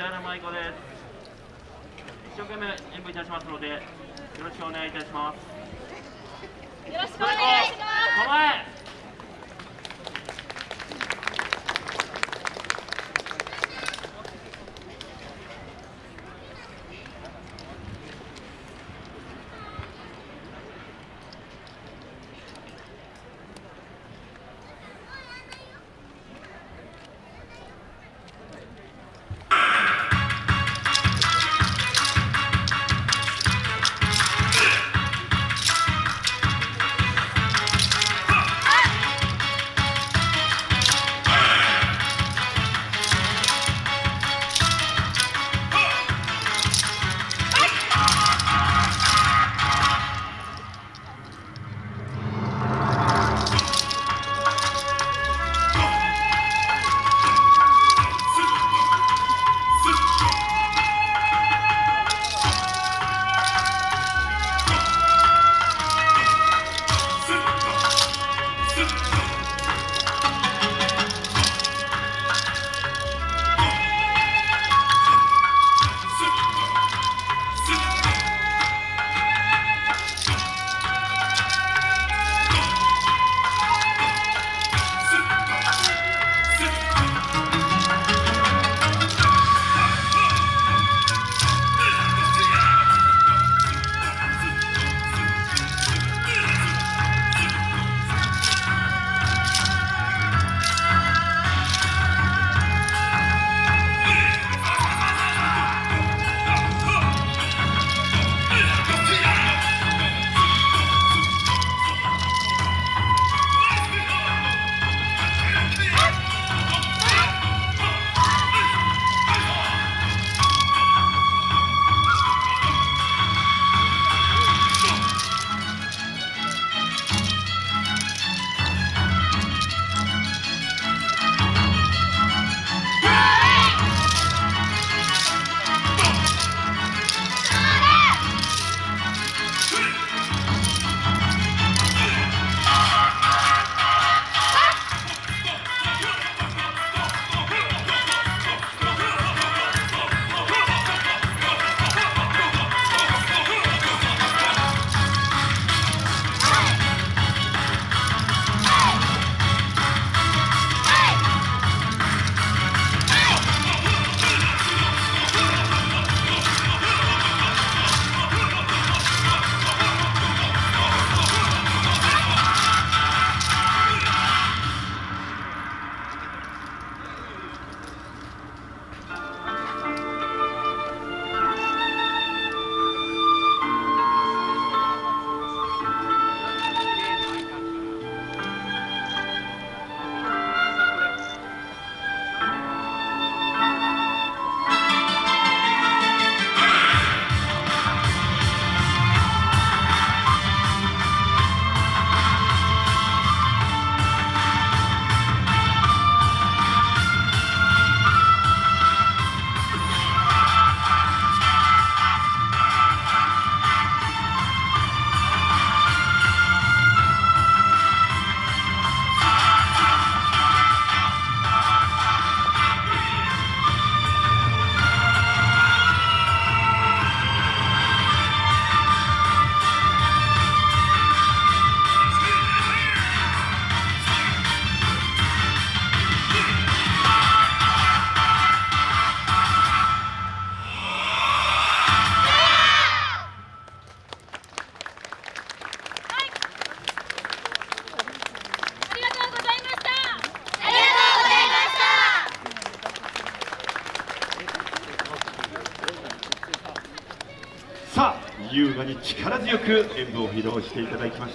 木原舞子です。一生懸命演舞いたしますのでよろしくお願いいたします。よろしくお願いします。優雅に力強く演舞を披露していただきました。